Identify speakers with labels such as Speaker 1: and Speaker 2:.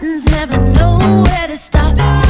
Speaker 1: buttons, never know where to stop.